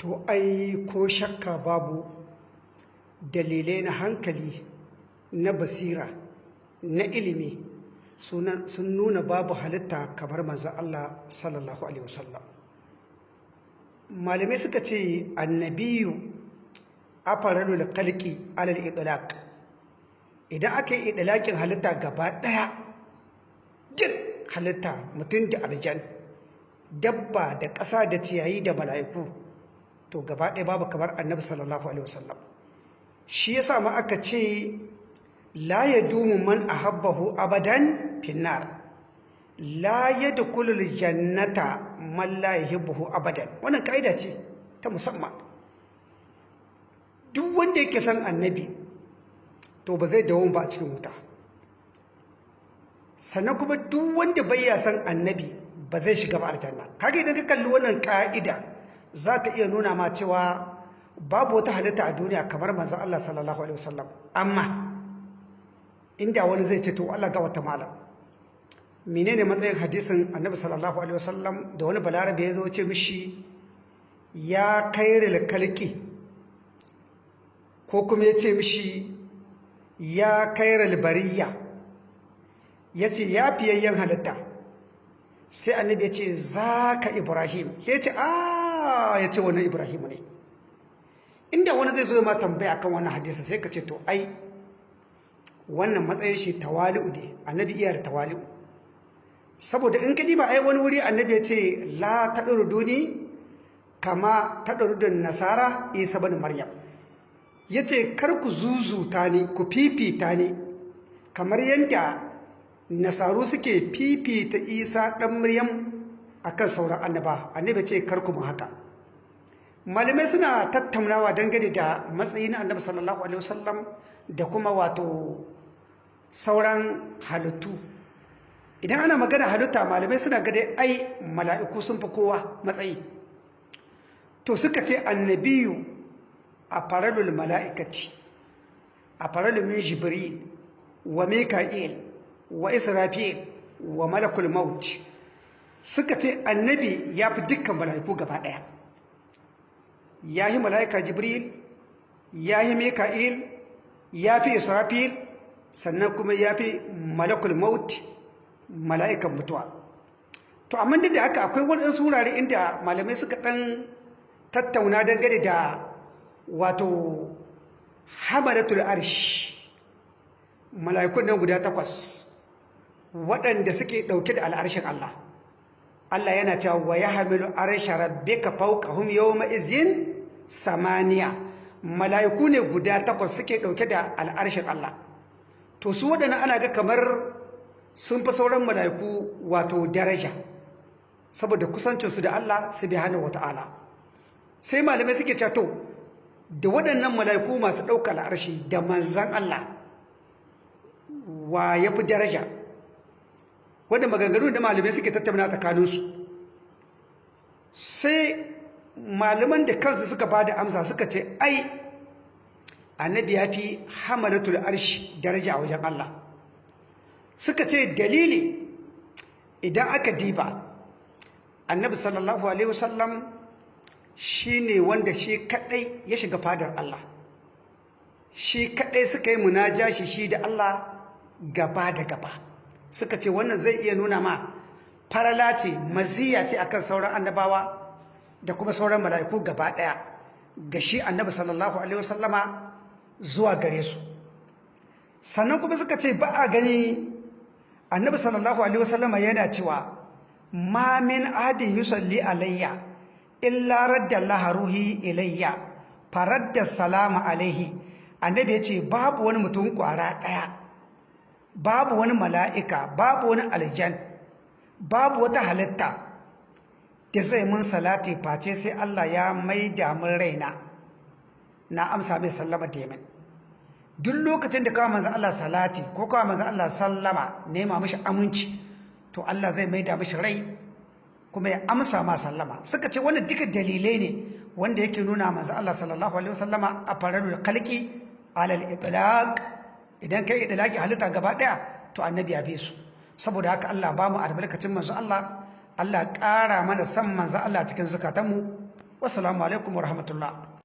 to ai ko shakka babu dalilai na hankali na basira na ilimi sun nuna babu halitta kamar manzan Allah sallallahu alaihi wasallam. Malamai suka ce annabiyu afaralu da kalki alal idlaq idan aka yi idlaqin halitta gaba ɗaya duk halitta mutum da aljan dabba da ƙasa da ciyayi da mala'iku to gaba ɗaya babu kamar annabi sallallahu alaihi wasallam. Shi yasa ma aka ce la yadumu man ahabbahu abadan finnar. La yadkhulul jannata man la yuhibbuhu abadan. Wannan kaida ce ta musamman. Duk wanda yake san annabi to ba zai dawo ba a cikin wuta. Sannan kuma duk wanda bai ya san annabi ba zai shiga ba aljanna. Kaga idan ka kalli wannan ka'ida za ta iya nuna ma cewa babu wata halitta a duniya kamar manzon Allah sallallahu alaihi wasallam. Amma inda wani zai ce to Allah ga wata malam. Menene matsayin hadisin annabi sallallahu alaihi wasallam da wani balarabe ya zo ce mishi ya kairil kalki ko kuma ya ce mishi ya kairil bariya. Ya ce ya fiyayyen halitta. Sai annabi ya ce za ka ibrahim. Ya ce a ya ce wani ibrahim ne. Inda wani zai zo ma tambaya kan wannan hadisa sai ka ce to ai wannan matsayin shi tawali'u ne annabi iya da tawali'u. Saboda in ka ba ai wani wuri annabi ya ce la taɗuruduni kama taɗurudun nasara isa bani maryam. Ya ce kar ku zuzuta ni ku fifita ni kamar yadda nasaru suke fifita isa ɗan maryam akan sauran annaba. Annabi ce kar mu haka. Malamai suna tattaunawa dangane da matsayin annabi sallallahu alaihi wasallam da kuma wato sauran halittu. Idan ana magana halitta malamai suna gade ai mala'iku sun fi kowa matsayi. To suka ce annabiyu a faralul mala'ikati a faralul min jibril wa mika'il wa israfil wa malakul maut suka ce annabi ya fi dukkan mala'iku gaba ɗaya. Ya yi mala'ika jibril ya yi mika'il ya fi israfil sannan kuma ya fi malakul maut mala'ikan mutuwa. To amma duk da haka akwai waɗansu wurare inda malamai suka ɗan tattauna dangane da wato hamalatul arsh mala'ikun nan guda takwas waɗanda suke ɗauke da al'arshin Allah. Allah yana cewa wa ya hamilu arsha rabbika fawqahum yawma izin samaniya. Mala'iku ne guda takwas suke ɗauke da al'arshin Allah. To su waɗannan ana ga kamar sun fi sauran mala'iku wato daraja saboda kusancinsu da Allah subhanahu wata'ala sai malamai suke cato da waɗannan mala'iku masu ɗauka al'arshi da manzan Allah wa ya fi daraja? Wadda maganganu da malamai suke tattauna tsakaninsu. Sai malaman da kansu suka ba da amsa suka ce ai annabi ya fi hamalatul arshi daraja a wajen Allah. Suka ce dalili idan aka diba annabi sallallahu alaihi wasallam shi ne wanda shi kadai ya shiga fadar Allah. Shi kadai suka yi munajashi shi da Allah gaba da gaba. Suka ce wannan zai iya nuna ma farala ce maziya ce akan sauran annabawa da kuma sauran mala'iku gaba ɗaya ga shi annabi sallallahu alaihi wasallama zuwa gare su. Sannan kuma suka ce ba a gani annabi sallallahu alaihi wasallama yana cewa ma min ahadin yusalli alayya illa radda Allah ruhi ilayya faradda salama alaihi. Annabi ya ce babu wani mutum kwara ɗaya babu wani mala'ika babu wani aljan babu wata halitta da zai mun salati face sai Allah ya maida mun raina. Na amsa mai sallama da yamin duk lokacin da kawo manzan Allah salati ko kawo manzan Allah sallama nema mashi aminci to Allah zai maida mashi rai kuma ya amsa ma sallama. Suka ce wannan duka dalilai ne wanda yake nuna manzan Allah sallallahu alaihi wasallama a fararul khalqi alal itlaq. Idan kai idlaqi halitta gaba ɗaya to annabi ya bi su. Saboda haka Allah ba mu albarkacin manzon Allah Allah ƙara mana san manzon Allah cikin zukatanmu. Wassalamu alaikum wa rahmatullah